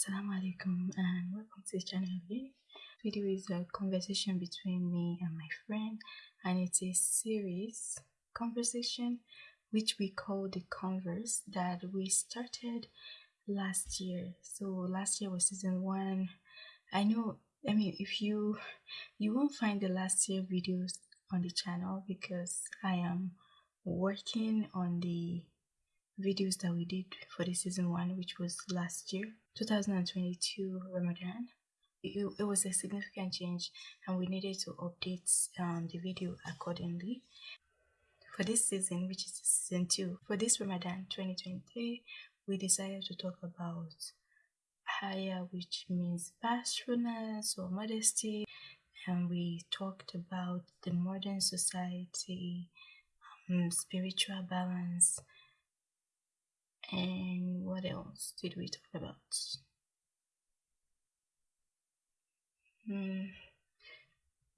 Assalamu alaikum and welcome to the channel again. Video is a conversation between me and my friend and it's a series conversation which we call the converse that we started last year. So last year was season one. I know I mean if you you won't find the last year videos on the channel because I am working on the videos that we did for the season one which was last year 2022 ramadan. It, it was a significant change and we needed to update um, the video accordingly. For this season which is season two for this ramadan 2023 we decided to talk about haya which means bashfulness or modesty and we talked about the modern society um, spiritual balance and what else did we talk about? Hmm.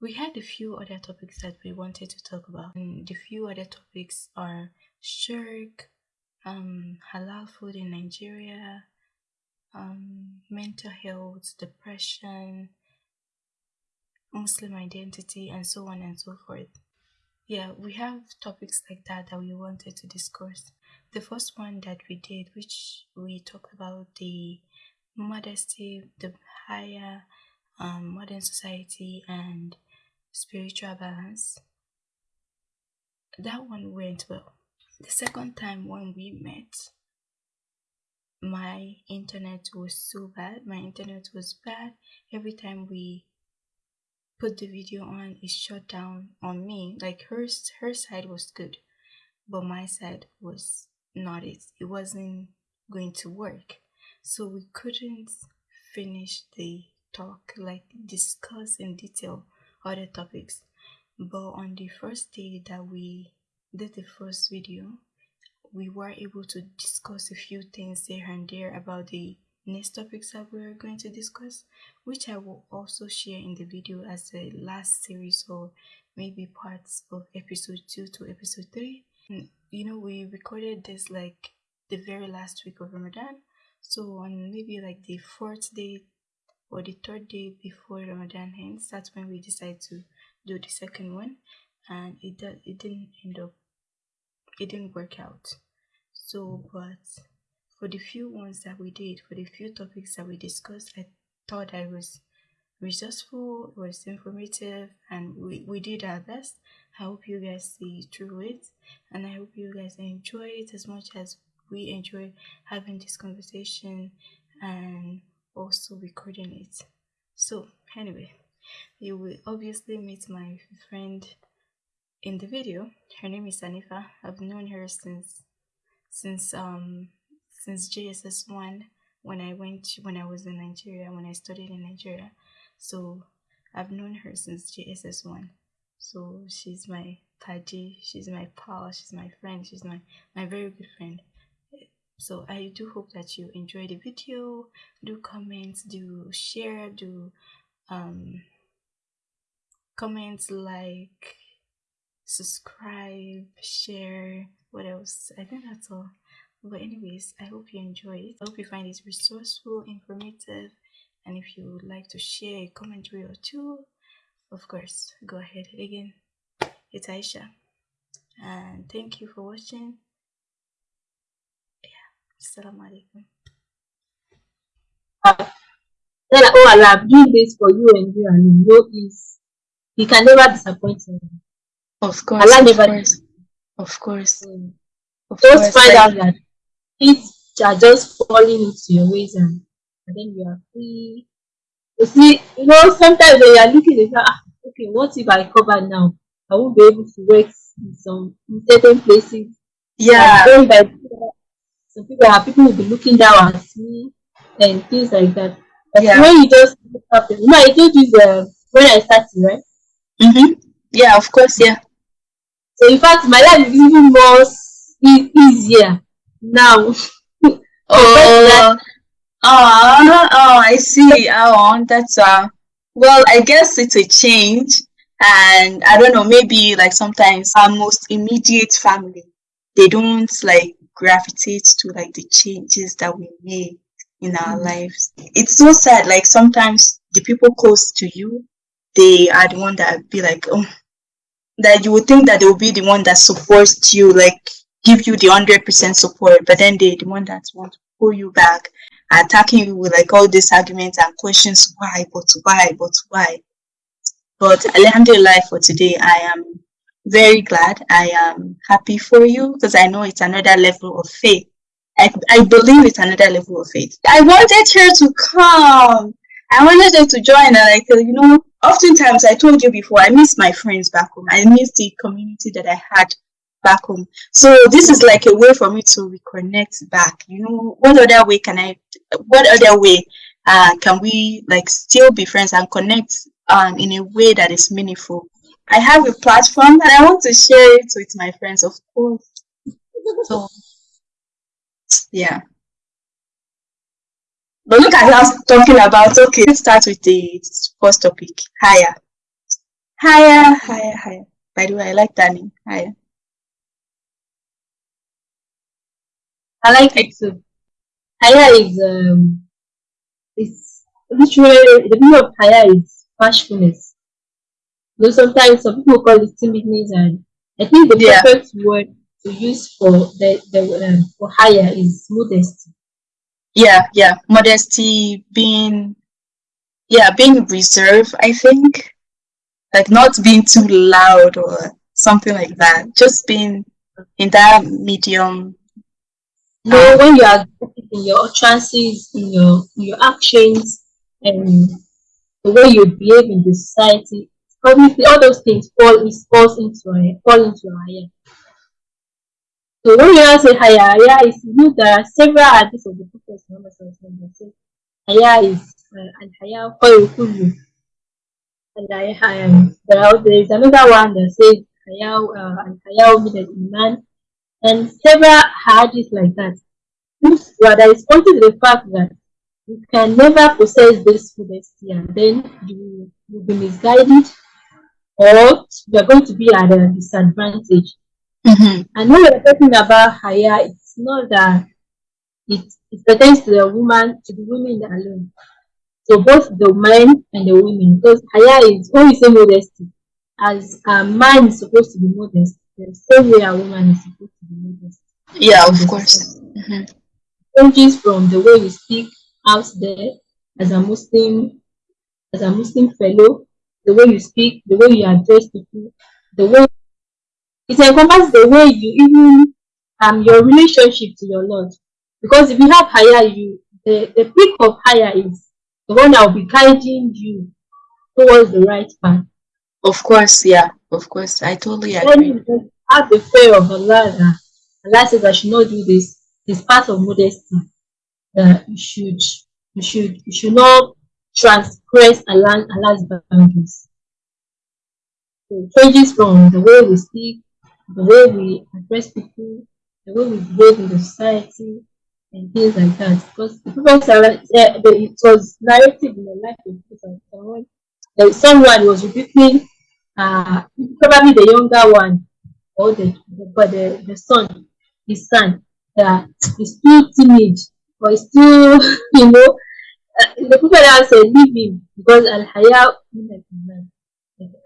We had a few other topics that we wanted to talk about. And the few other topics are shirk, um, halal food in Nigeria, um, mental health, depression, Muslim identity, and so on and so forth. Yeah, we have topics like that that we wanted to discuss the first one that we did, which we talked about the modesty, the haya um, modern society, and spiritual balance. That one went well. The second time when we met, my internet was so bad. My internet was bad. Every time we put the video on, it shut down on me. Like hers, her side was good, but my side was not it. It wasn't going to work. So we couldn't finish the talk, like discuss in detail other topics. But on the first day that we did the first video, we were able to discuss a few things here and there about the next topics that we're going to discuss, which I will also share in the video as the last series or maybe parts of episode 2 to episode 3 you know, we recorded this like the very last week of Ramadan. So on maybe like the fourth day or the third day before Ramadan ends, that's when we decided to do the second one, and it did, it didn't end up, it didn't work out. So, but for the few ones that we did, for the few topics that we discussed, I thought I was resourceful, was informative, and we, we did our best. I hope you guys see through it, and I hope you guys enjoy it as much as we enjoy having this conversation and also recording it. So, anyway, you will obviously meet my friend in the video. Her name is Anifa. I've known her since since um since JSS one when I went when I was in Nigeria when I studied in Nigeria so I've known her since JSS1. So she's my Taji, she's my pal, she's my friend, she's my, my very good friend. So I do hope that you enjoy the video. Do comment, do share, do um comment, like, subscribe, share, what else? I think that's all. But anyways, I hope you enjoy it. I hope you find it resourceful, informative, and if you would like to share a commentary or two of course go ahead. Again it's aisha. And thank you for watching. Yeah assalamu alaikum. Then oh allah i'm doing this for you and you and you know is he can never disappoint you of course allah never course. of course. mm. of just course, find out that things are just falling into your ways and and then you are free. You see, you know, sometimes when you are looking at ah, okay, what if I cover now? I won't be able to work in some in certain places. Yeah. Like, by, some people are people will be looking down at me and things like that. But yeah. when you just look up, you know, I told you the when I started, right? Mm-hmm. Yeah, of course, yeah. So in fact, my life is even more e- easier now. oh, Oh, oh, I see. Oh, that's uh well, I guess it's a change. And I don't know, maybe like sometimes our most immediate family, they don't like gravitate to like the changes that we make in our mm-hmm. lives. It's so sad. Like sometimes the people close to you, they are the one that be like, oh, that you would think that they will be the one that supports you, like give you the hundred percent support, but then they the one that want to pull you back, attacking you with like all these arguments and questions. Why? But why? But why? But Alhamdulillah for today, I am very glad. I am happy for you because I know it's another level of faith. I, I believe it's another level of faith. I wanted her to come. I wanted her to join. And like, you know, oftentimes I told you before, I miss my friends back home. I miss the community that I had back home. So this is like a way for me to reconnect back. You know, what other way can I, what other way uh, can we like still be friends and connect um, in a way that is meaningful? I have a platform and I want to share it with my friends, of course. So, yeah. But look at us talking about, okay, let's start with the first topic, haya. Haya, haya, haya. By the way, I like that name, haya. I like it too. Haya is, um, it's literally, the meaning of haya is bashfulness Though sometimes some people call it timidness, and I think the yeah. perfect word to use for the, the um, for haya is modesty. Yeah, yeah, modesty, being, yeah, being reserved. I think, like not being too loud or something like that. Just being in that medium. No, um, when you are in your chances, in your in your actions, and the way you behave in the society, obviously all those things fall is falls into a fall into a haya. So when you say haya, haya is you there are several artists of the Prophet Muhammad that say haya is uh, and haya khayru and haya there are there is another one that says haya uh, and haya min al iman and several hadiths like that. But that is pointing to the fact that you can never possess this modesty and then you will be misguided or you're going to be at a disadvantage. Mm-hmm. And when we're talking about haya, it's not that it, it pertains to the woman, to the women alone. So both the men and the women, because haya is when we say modesty, as a man is supposed to be modest, the same way a woman is supposed to be modest. Yeah, of course. Mm-hmm. Changes from the way we speak out there as a Muslim, as a Muslim fellow, the way you speak, the way you address people, the way it encompasses the way you even um your relationship to your Lord. Because if you have haya you, the, the peak of haya is the one that will be guiding you towards the right path. Of course, yeah, of course. I totally agree. When have the fear of Allah that Allah says I should not do this, it's part of modesty. That you should you should you should not transgress Allah's boundaries. So it changes from the way we speak, the way we address people, the way we behave in the society, and things like that. Because the Prophet uh, it was narrated in the life of Prophet someone was rebuking uh, probably the younger one or the, the but the, the son, his son, that is too timid or is too, you know, the people that say leave him because al haya.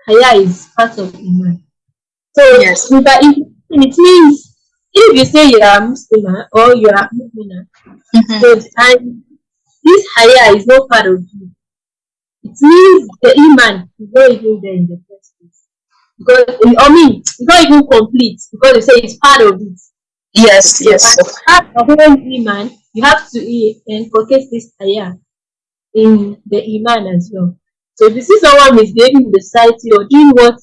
Haya is part of iman. So yes. but it, it means if you say you are Muslim or you are Muslim, mm-hmm. so and this haya is not part of you. It means the iman is not even there in the. Because I mean it's not even complete because they say it's part of it. Yes, yes. Part of iman, you have to inculcate this haya in the Iman as well. So if you see someone misbehaving in the society or doing what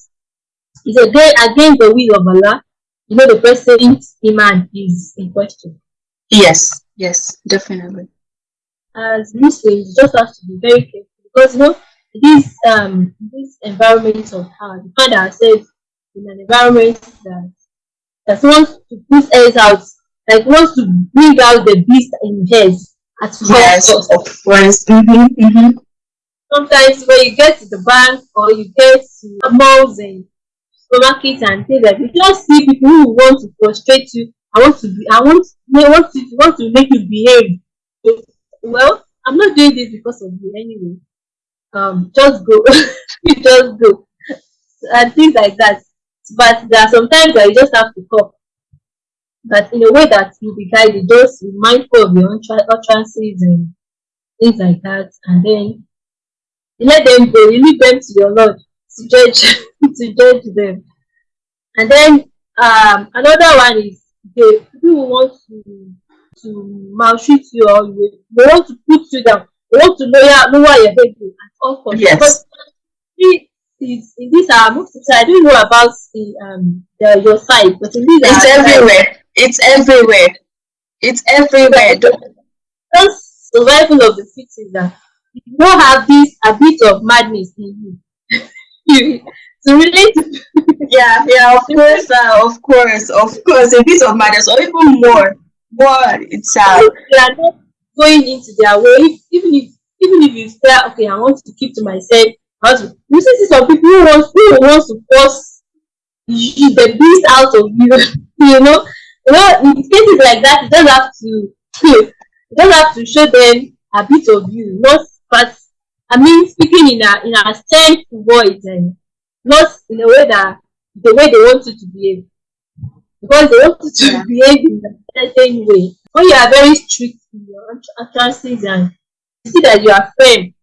is against the will of Allah, you know the person's Iman is in question. Yes, yes, definitely. As Muslims, you just have to be very careful because you know this um this environment of how we find ourselves in an environment that that wants to push us out, like wants to bring out the beast in us at yes, of course. Mm-hmm, mm-hmm. Sometimes when you get to the bank or you get to malls and supermarkets and things like that, you just see people who want to frustrate you. I want to be I want they want to want to make you behave. well, I'm not doing this because of you anyway. Um, just go, just go, and things like that. But there are sometimes that you just have to talk, but in a way that you be guided, just be mindful of your own utterances and things like that, and then you let them go. You leave them to your Lord to judge to judge them. And then um, another one is the people who want to to maltreat you or they want to put you down. Want to lower lower your head at all costs. Yes. Because is in this most I don't know about the um the your side, but in this it's everywhere. It's everywhere. It's everywhere. Just survival of the fittest that you don't have this a bit of madness in you. you to relate to yeah, yeah, of course, uh, of course, of course, a bit of madness or even more. But it's uh are going into their way, even if even if you say, okay, I want to keep to myself, I want to you see some people who want who wants to force the beast out of you, you know. You know, in cases like that, you don't have to you don't have to show them a bit of you, not but I mean speaking in a in a stern voice and not in a way that the way they want you to behave because they want you to behave in a certain way. When you are very strict in your utterances and you see that you are firm,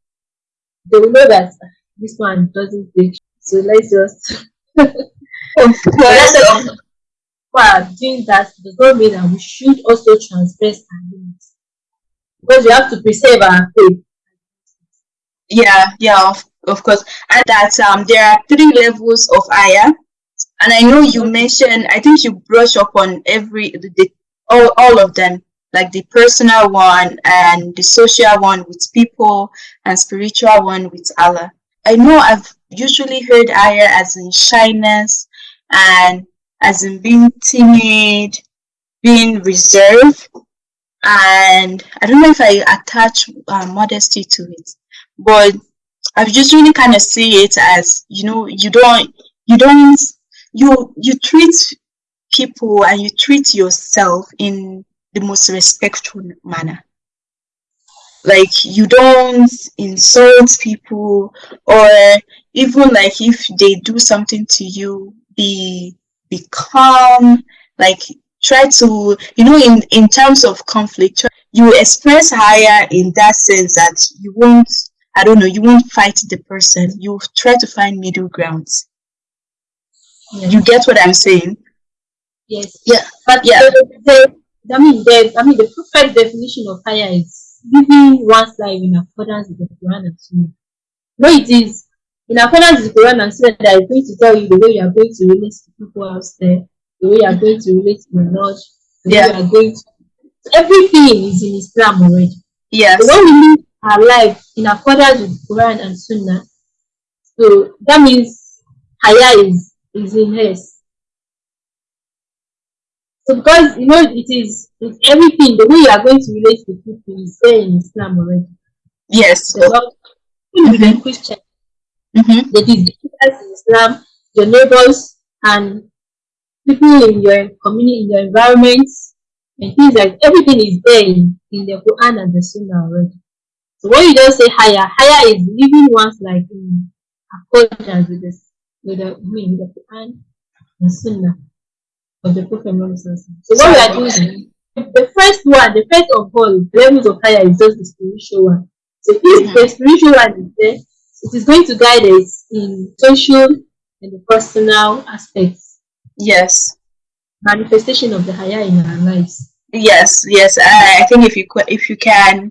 they will know that this one doesn't take. So let's just. while doing that does not mean that we should also transgress our limits because we have to preserve our faith. Yeah, yeah, of, of course. And that um there are three levels of haya and I know you mentioned, I think you brush up on every, the, all, all of them, like the personal one and the social one with people and spiritual one with Allah. I know I've usually heard haya as in shyness and as in being timid, being reserved, and I don't know if I attach uh, modesty to it, but I just really kind of see it as you know you don't you don't you you treat people and you treat yourself in the most respectful manner like you don't insult people or even like if they do something to you be be calm like try to you know in in terms of conflict you express haya in that sense that you won't i don't know you won't fight the person you try to find middle grounds Yes. You get what I'm saying? Yes. Yeah. But yeah. The, the, I mean, the, I mean, the perfect definition of haya is living one's life in accordance with the Quran and Sunnah. No, it is in accordance with the Quran and Sunnah that is going to tell you the way you are going to relate to people out there, the way you are going to relate to the Lord, the yeah. way you are going to. Everything is in Islam already. Yes. So when we live our life in accordance with Quran and Sunnah, so that means haya is is in hers. So because you know it is it's everything, the way you are going to relate to people is there in Islam already. Yes. So even mm-hmm. with Christian, mm-hmm. that is in Islam, your neighbors and people in your community, in your environment, and things like everything is there in, in the Quran and the Sunnah already. So when you just say haya, haya is living one's like in accordance with this with the, I mean, with the Quran and Sunnah of the Prophet Muhammad. So what we are doing, the first one, the first of all levels of haya is just the spiritual one. So if the spiritual one is there, it is going to guide us in social and the personal aspects. Yes. Manifestation of the haya in our lives. Yes, yes. I, I think if you if you can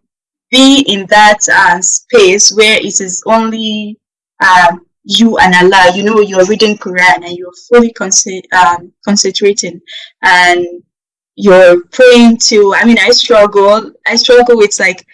be in that uh, space where it is only um, you and Allah, you know, you're reading Quran and you're fully um, concentrating and you're praying to, I mean, I struggle, I struggle with like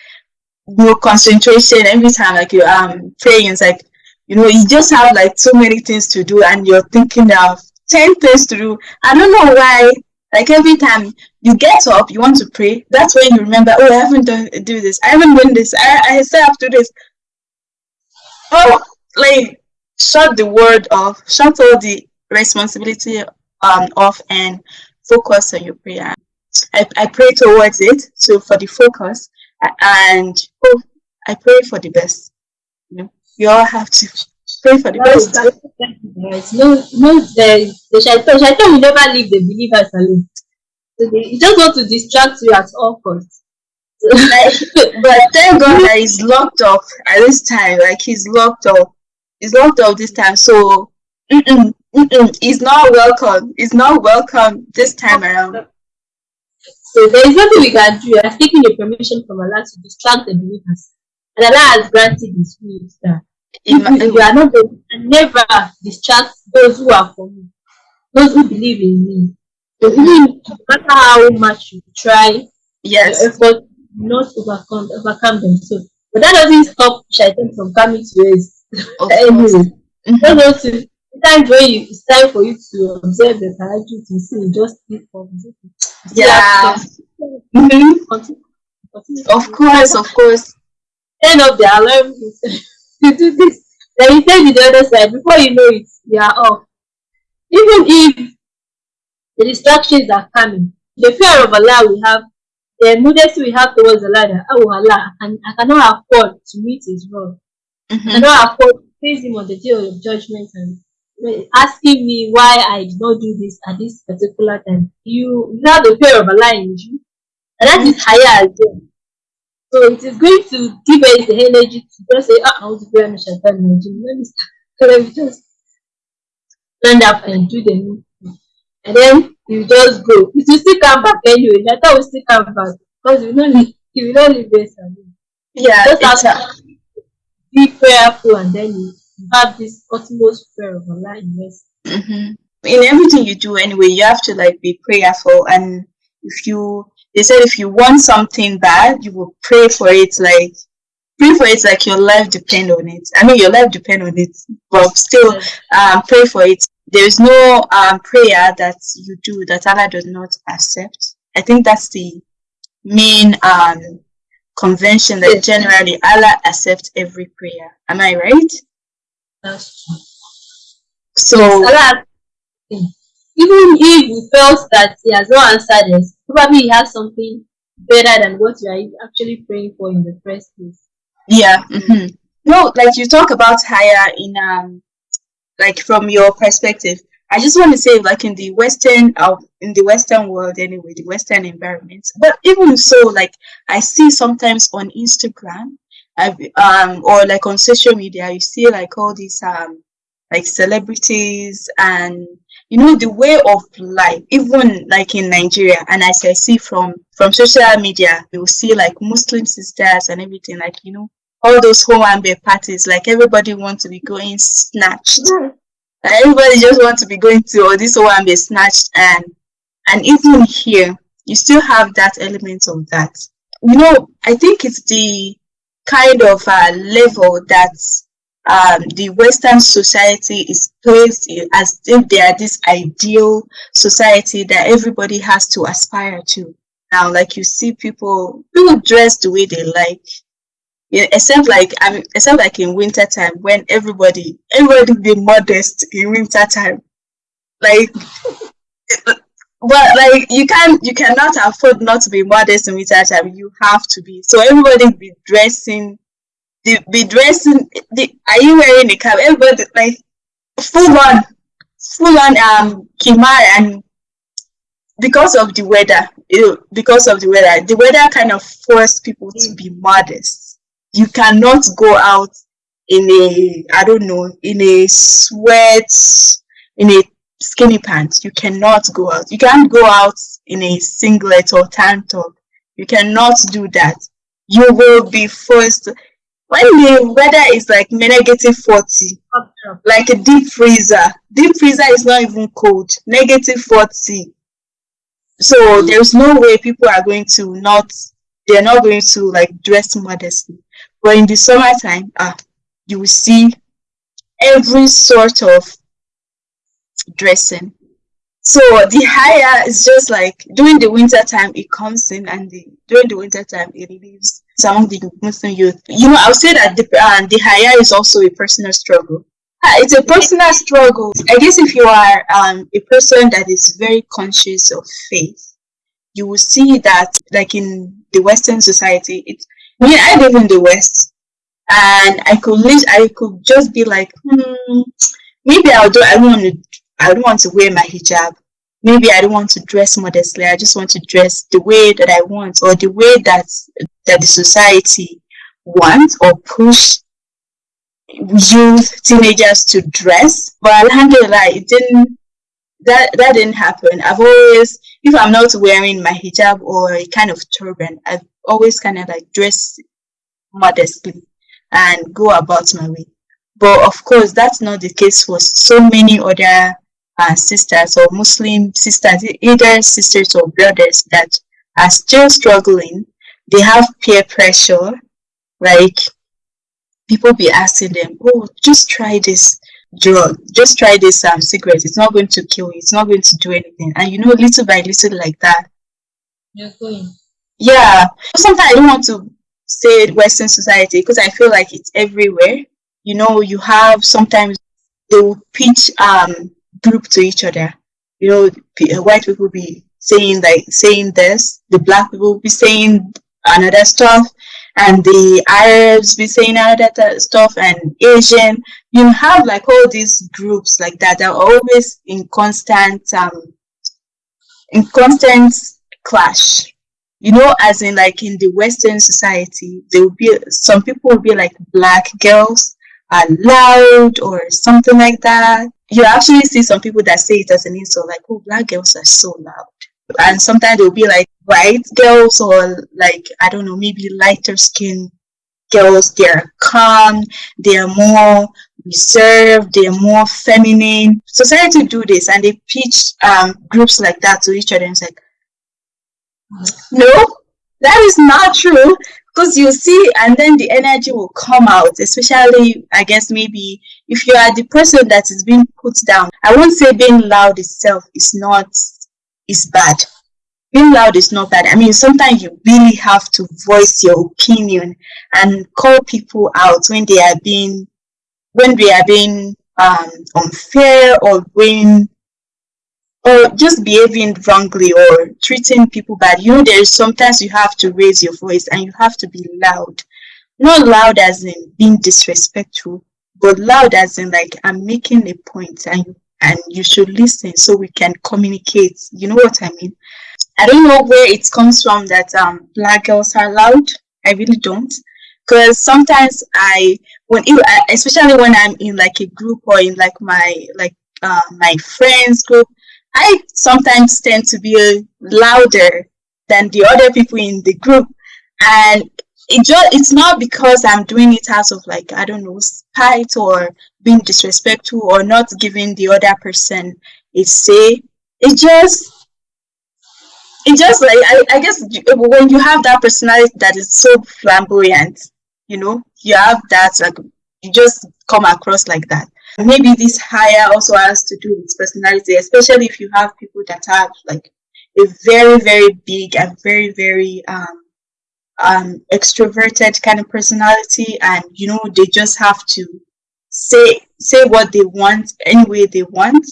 no concentration every time, like you're um, praying, it's like, you know, you just have like so many things to do and you're thinking of 10 things to do. I don't know why, like every time you get up, you want to pray, that's when you remember, oh, I haven't done do this, I haven't done this, I, I still have to do this. Oh, like shut the word off, shut all the responsibility um, off and focus on your prayer. I, I pray towards it. So for the focus, and oh, I pray for the best. You know, you all have to pray for the No, best. No, no, the, the shaitan, shaitan will never leave the believers alone. So they he just want to distract you at all costs. So, Like, but thank God that he's locked up at this time. Like he's locked up. He's locked up this time. So mm-mm, mm-mm, he's not welcome. He's not welcome this time around. so there is nothing we can do. Are taking the permission from Allah to distract the believers. And Allah has granted his will that It if ma- you, you are not going to never distract those who are for me, those who believe in me. No matter how much you try, yes. effort not overcome overcome them. So but that doesn't stop shaitan from coming to us Of course. Mhm. Just want when you it's time for you to observe the tahajjud to see you just keep on Yeah. Mhm. continue, continue Of course, of course. turn off the alarm to do this. Then you take the other side before you know it, you are off. Even if the distractions are coming, the fear of Allah we have, the modesty we have towards Allah that oh Allah, I, can, I cannot afford to meet his wrong. I Mhm. cannot afford to face him on the day of judgment and asking me why I did not do this at this particular time. You, you have the fear of Allah in you, and that is haya as well. So it is going to give us the energy to just say, ah, I want to pray on Shaitan Rajim. Let me start. So let me just stand up and do the new thing. And then you just go. It will still come back anyway. Shaitan will still come back because you will not leave, you will not leave alone. Yeah, Just it's have a, to be prayerful and then you have this utmost prayer of Allah in us. mhm. in everything you do anyway, you have to like be prayerful. And if you, they said if you want something bad, you will pray for it. Like pray for it like your life depend on it. I mean, your life depend on it, but still, um, pray for it. There is no um prayer that you do that Allah does not accept. I think that's the main um convention that generally Allah accepts every prayer. Am I right? That's true. So Allah, even if we felt that He has not answered us, probably He has something better than what you are actually praying for in the first place. Yeah. hmm No, like you talk about haya in um, like from your perspective. I just want to say, like in the Western, uh, in the Western world anyway, the Western environment. But even so, like I see sometimes on Instagram, I've, um, or like on social media, you see like all these um, like celebrities and you know the way of life even like in nigeria and as i see from from social media you will see like muslim sisters and everything like you know all those Owambe parties like everybody wants to be going snatched Like, everybody just wants to be going to or this one be snatched and and even here you still have that element of that you know i think it's the kind of uh, level that um, the Western society is placed in as if they are this ideal society that everybody has to aspire to. Now, like you see people, people dress the way they like. Yeah, except like I mean, except like in winter time when everybody everybody be modest in winter time. Like but like you can you cannot afford not to be modest in winter time. You have to be. So everybody be dressing the be dressing the are you wearing the cap? Everybody like full on full on um khimar and because of the weather because of the weather the weather kind of forced people to be modest you cannot go out in a i don't know in a sweat in a skinny pants. You cannot go out. You can't go out in a singlet or tank top. You cannot do that. You will be forced when the weather is like negative 40 like a deep freezer. Deep freezer is not even cold. Negative 40 so there's no way people are going to not they're not going to like dress modestly but in the summertime ah you will see every sort of dressing. So the haya is just like during the winter time it comes in and the during the winter time it leaves. Among the muslim youth. You know i'll say that the uh, the haya is also a personal struggle. Ah, it's a personal struggle. I guess if you are um, a person that is very conscious of faith you will see that like in the Western society, it's I mean I live in the West and I could live I could just be like, hmm, maybe I'll do I don't want to I don't want to wear my hijab. Maybe I don't want to dress modestly. I just want to dress the way that I want or the way that that the society wants or push youth teenagers to dress. But alhamdulillah it didn't that that didn't happen. I've always if I'm not wearing my hijab or a kind of turban, I've always kind of like dressed modestly and go about my way. But of course, that's not the case for so many other uh, sisters or Muslim sisters, either sisters or brothers that are still struggling. They have peer pressure, like people be asking them, "Oh, just try this drug, just try this um, cigarette. It's not going to kill you. It's not going to do anything." And you know, little by little, like that. You're going. Yeah. Sometimes I don't want to say Western society because I feel like it's everywhere. You know, you have sometimes they will pitch um group to each other. You know, white people be saying like saying this, the black people will be saying another stuff, and the Arabs be saying another stuff, and Asian. You have like all these groups like that that are always in constant um in constant clash you know, as in like in the Western society, there will be some people will be like black girls are loud or something like that. You actually see some people that say it as an insult, like, oh, black girls are so loud. And sometimes they'll be like white girls or like, I don't know, maybe lighter skin girls. They're calm, they're more reserved, they're more feminine. Society do this and they pitch um, groups like that to each other and it's like, no, that is not true. Because you see, and then the energy will come out, especially, I guess, maybe if you are the person that is being put down. I won't say being loud itself is not, is bad. Being loud is not bad. I mean, sometimes you really have to voice your opinion and call people out when they are being, when they are being um, unfair or when or just behaving wrongly or treating people bad. You know, there's sometimes you have to raise your voice and you have to be loud. Not loud as in being disrespectful, but loud as in like I'm making a point and and you should listen so we can communicate. You know what I mean? I don't know where it comes from that um black girls are loud. I really don't. Because sometimes I when especially when I'm in like a group or in like my like uh, my friends group I sometimes tend to be louder than the other people in the group. And it just it's not because I'm doing it out of like, I don't know, spite or being disrespectful or not giving the other person a say. It just it just like I, I guess when you have that personality that is so flamboyant, you know, you have that like you just come across like that maybe this haya also has to do with personality, especially if you have people that have like a very, very big and very, very um, um, extroverted kind of personality, and you know they just have to say say what they want any way they want.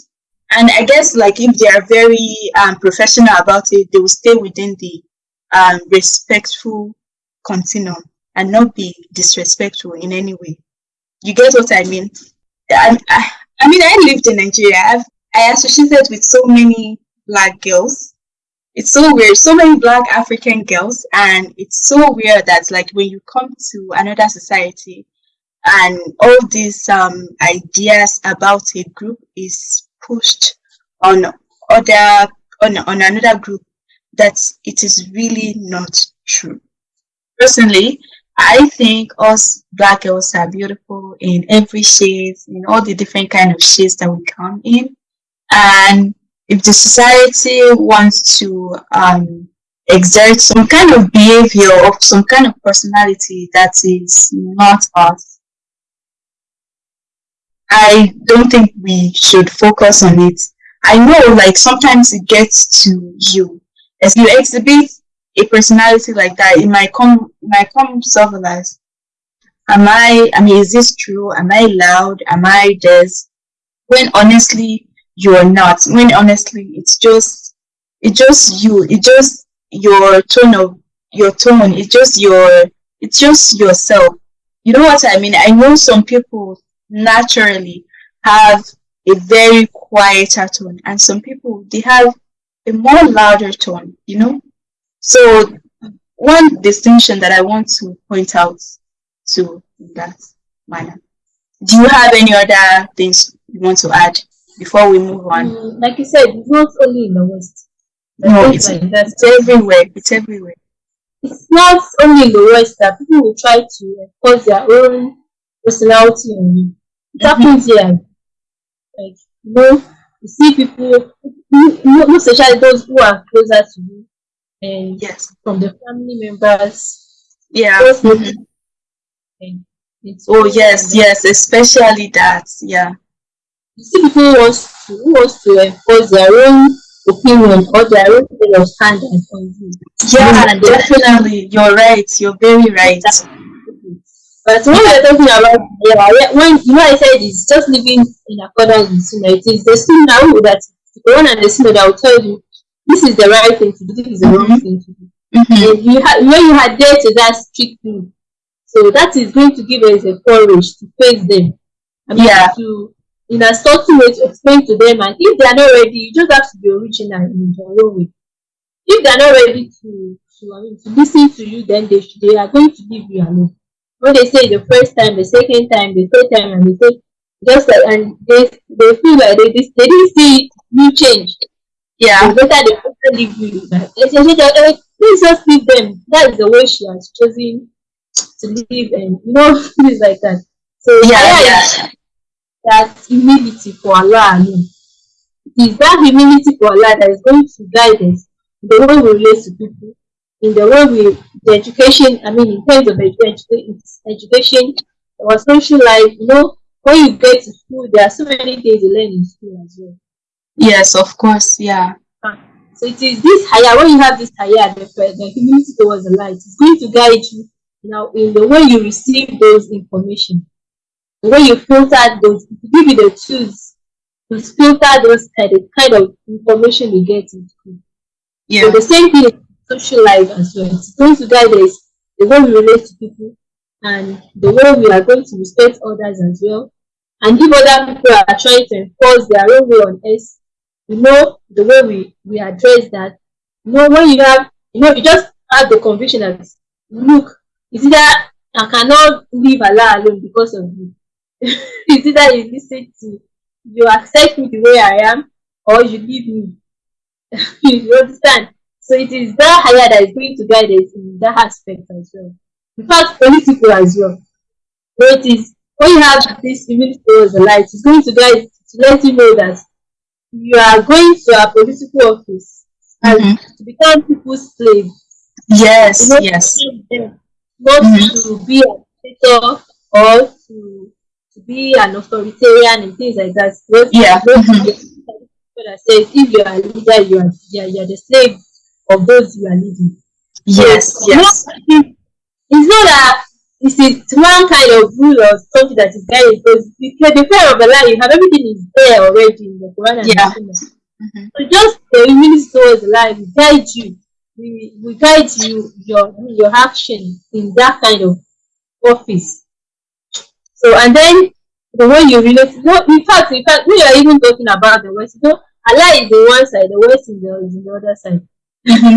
And I guess like if they are very um, professional about it, they will stay within the um, respectful continuum and not be disrespectful in any way. You get what I mean? I, I, mean, I lived in Nigeria. I've, I associated with so many black girls. It's so weird. So many black African girls, and it's so weird that like when you come to another society, and all these um, ideas about a group is pushed on other on, on another group that it is really not true. Personally, I think us black girls are beautiful in every shade, in all the different kind of shades that we come in. And if the society wants to um, exert some kind of behavior or some kind of personality that is not us, I don't think we should focus on it. I know like sometimes it gets to you. As you exhibit a personality like that, it might come it might come self-realized. Am I I mean is this true? Am I loud? Am I this? When honestly you are not. When honestly it's just it's just you. It just your tone of your tone. It's just your it's just yourself. You know what I mean? I know some people naturally have a very quieter tone, and some people they have a more louder tone. You know, so one distinction that I want to point out to that manner. Do you have any other things you want to add before we move on? Mm, like you said, it's not only in the West. No, it's, like it's everywhere. It's everywhere. It's not only in the West that people will try to impose their own personality on you. It mm-hmm. happens here. Like, you know, you see people, most especially those who are closer to you, and yes, from the family members. Yeah. Mm-hmm. Oh yes, yes, especially that. Yeah. You see people who wants to who wants to enforce their own opinion or their own way of standing on you. Yeah, definitely. You're right. You're very right. But when we're talking about yeah, when you know I said it's just living in accordance with Sunnah, it is the Sunnah that the one and the Sunnah that will tell you this is the right thing to do, this is the wrong mm-hmm. thing to do. Mm-hmm. you ha- when you adhere to that strictly, so that is going to give us a courage to face them. I mean, yeah. to in a certain way to explain to them, and if they are not ready, you just have to be original in your own way. If they are not ready to to, I mean, to listen to you, then they they are going to leave you alone. When they say the first time, the second time, the third time, and they say just like and they they feel like they they didn't see you change. Yeah. It's better they better leave you. Like, please just leave them. That is the way she has chosen to live, and you know things like that. So yeah, yeah. That humility for Allah alone. It is that humility for Allah that is going to guide us in the way we relate to people, in the way we the education. I mean, in terms of education, education, our social life. You know, when you get to school, there are so many things you learn in school as well. Yes, of course. Yeah. Ah, so it is this haya, when you have this haya, the, the humility towards the light, it's going to guide you now in the way you receive those information, the way you filter those, give you the tools to filter those kind of, kind of information you get in school. Yeah. So the same thing in social life as well. It's going to guide us the way we relate to people and the way we are going to respect others as well. And if other people are trying to enforce their own way on us, you know the way we we address that you know when you have you know you just have the conviction that look it's either i cannot leave allah alone because of you it's either you listen to you accept me the way i am or you leave me you understand so it is that haya that is going to guide us in that aspect as well in fact political as well so it is when you have this immunity towards the light it's going to guide to let you know that you are going to a political office and mm-hmm. to become people's slave. Yes, yes. not mm-hmm. to be a dictator or to to be an authoritarian and things like that. Not, yeah. mm-hmm. that says if you are a leader, you are, you are, you are the slave of those you are leading. Yes, so, yes. It's not that it's, it's one kind of rule or something that is guided because the, fear of Allah, you have everything is there already in the Quran and yeah. the mm-hmm. So just the towards Allah will guide you. We, we guide you your your action in that kind of office. So and then the way you relate, no, in fact, in fact, we are even talking about the West. You know, Allah is the one side, the West is the, is the other side.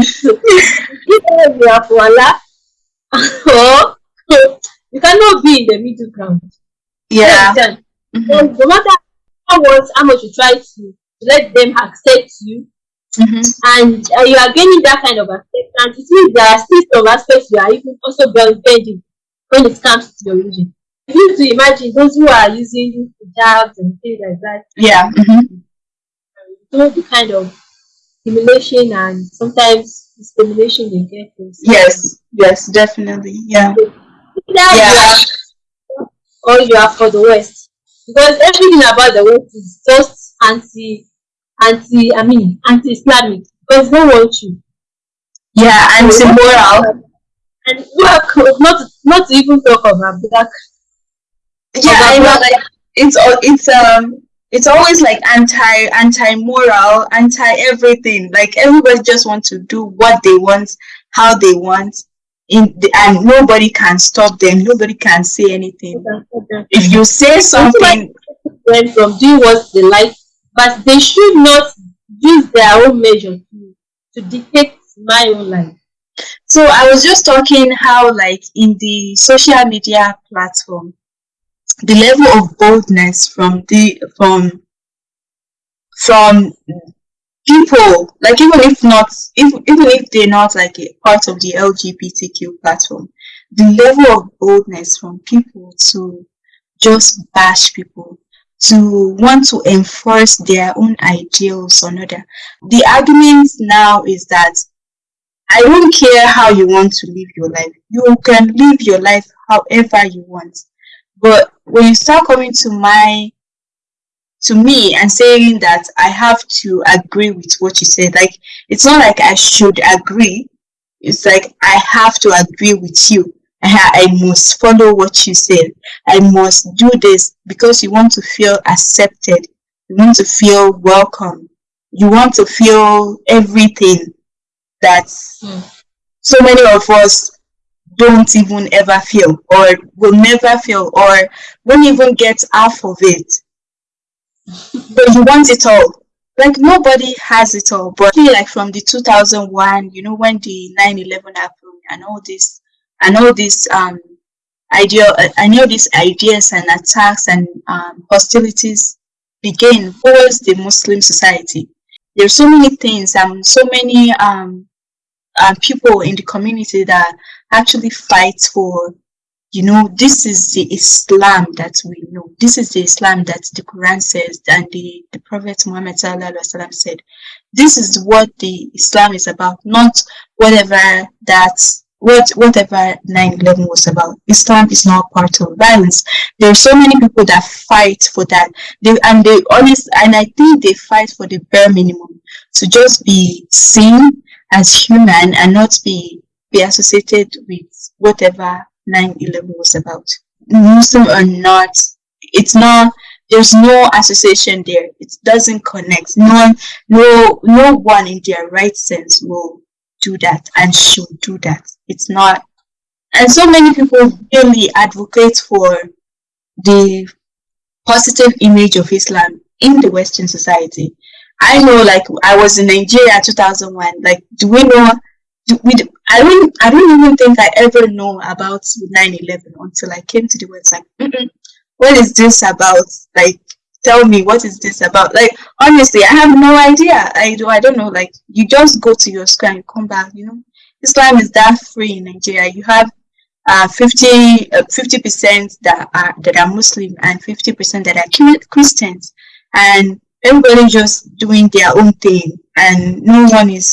So, if we are for Allah, or you cannot be in the middle ground. Yeah. Mm-hmm. No matter how much, how much you try to, let them accept you, mm-hmm. and uh, you are gaining that kind of acceptance, it means there are still some aspects you are even also bending when it comes to your religion. You to imagine those who are using jobs and things like that. Yeah. Mm-hmm. the kind of humiliation and sometimes discrimination they get. Yes, yes, definitely. Yeah. So, yeah. or you are for the West. Because everything about the West is just anti anti I mean anti Islamic because they want you. Yeah, anti moral. And work not not to even talk about black. Yeah, I know like it's it's um it's always like anti anti moral anti everything like everybody just wants to do what they want how they want in the, and nobody can stop them. Nobody can say anything. If you say something went from doing what they like but they should not use their own measure to, to dictate my own life. So i was just talking how like in the social media platform the level of boldness from the from from people like even if not if, even if they're not like a part of the lgbtq platform the level of boldness from people to just bash people to want to enforce their own ideals on other the argument now is that i don't care how you want to live your life. You can live your life however you want but when you start coming to my to me and saying that I have to agree with what you said, like it's not like I should agree. It's like I have to agree with you. I, I must follow what you said. I must do this because you want to feel accepted. You want to feel welcome. You want to feel everything that mm. so many of us don't even ever feel or will never feel or won't even get half of it. but you want it all. Like nobody has it all. But like from the 2001, you know, when the 9/11 happened and all this and all this um idea, I know these ideas and attacks and um, hostilities began towards the Muslim society. There's so many things and so many um, uh, people in the community that actually fight for you know this is the islam that we know. This is the islam that the quran says and the, the prophet muhammad sallam, said. This is what the islam is about not whatever that what whatever 9-11 was about. Islam is not part of violence. There are so many people that fight for that. They and they honest and i think they fight for the bare minimum. To just be seen as human and not be be associated with whatever 9-11 was about. Muslim or not, it's not there's no association there. It doesn't connect. No one no no one in their right sense will do that and should do that. It's not and so many people really advocate for the positive image of Islam in the Western society. I know, like, I was in Nigeria 2001. Like, do we know Do we, I don't I don't even think I ever know about 9/11 until I came to the website. Mm-mm. What is this about? Like, tell me what is this about? Like, honestly, I have no idea. I do. I don't know. Like, you just go to your school and you come back. You know, Islam is that free in Nigeria. You have uh, 50 uh, percent that are that are Muslim and 50 percent that are Christians, and everybody just doing their own thing, and no one is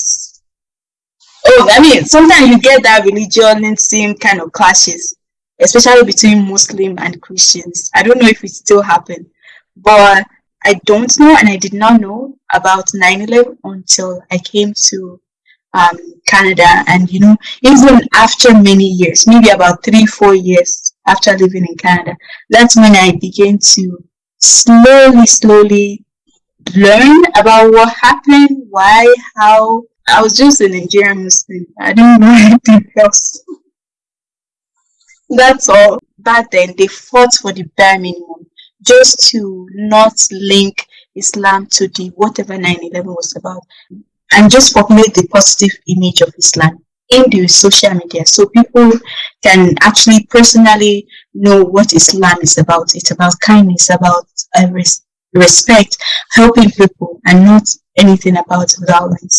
oh, I mean, sometimes you get that religion same kind of clashes, especially between Muslim and Christians. I don't know if it still happen, but I don't know, and I did not know about 9/11 until I came to um, Canada, and you know, even after many years, maybe about three, four years after living in Canada, that's when I began to slowly, slowly learn about what happened, why, how, I was just a Nigerian Muslim. I didn't know anything else. That's all. Back then, they fought for the bare minimum just to not link Islam to the whatever 9/11 was about, and just populate the positive image of Islam in the social media so people can actually personally know what Islam is about. It's about kindness, about uh, res- respect, helping people, and not anything about violence.